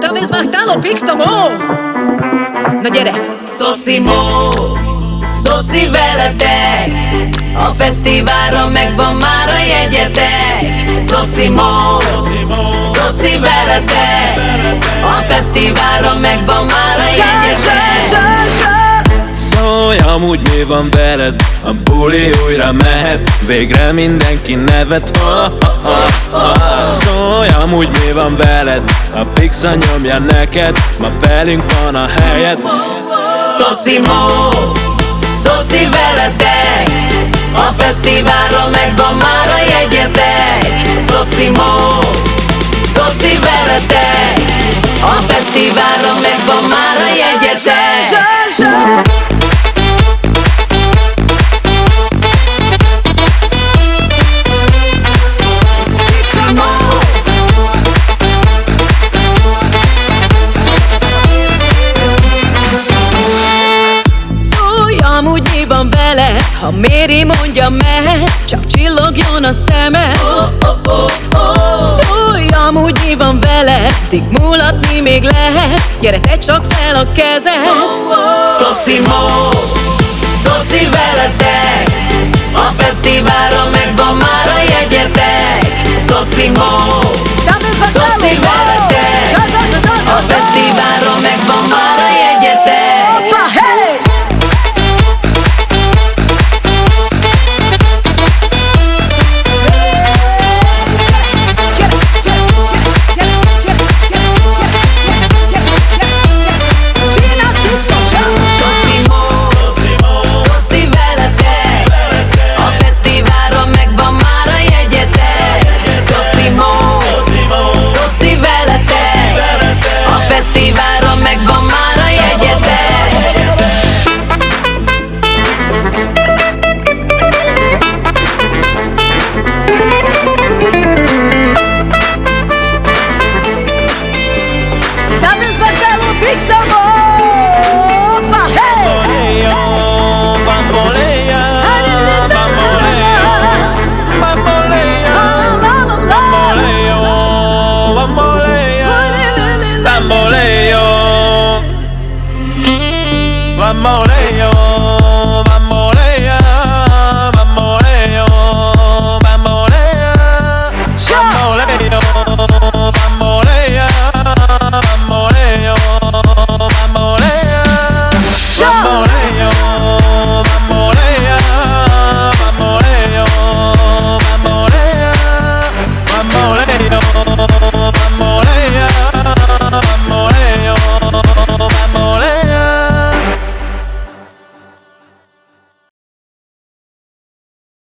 Talvez Martalo Pixeló Na gyere! Szoszimó, szoszi veletek A fesztiválra megvan már a jegyetek. Szoszimó, szoszi veletek A fesztiválra megvan már a jegyetek. Szólj, amúgy mi van veled? A buli újra mehet Végre mindenki nevet. Oh, oh, oh, oh. Amúgy mi van veled? A pixa nyomja neked Ma velünk van a helyed. Szoszimó, szoszi veletek A fesztiválra megvan már a jegyetek. Szoszimó, szoszi veletek A fesztiválra megvan már a jegyetek Ha Méri mondja mehet Csak csillogjon a szeme. Szólj, amúgy mi van vele Addig mulatni még lehet. Gyere, te csak fel a kezed. Szoszimó, szoszi veletek. A fesztiválra megvan már a jegyetek. Szoszimó, amores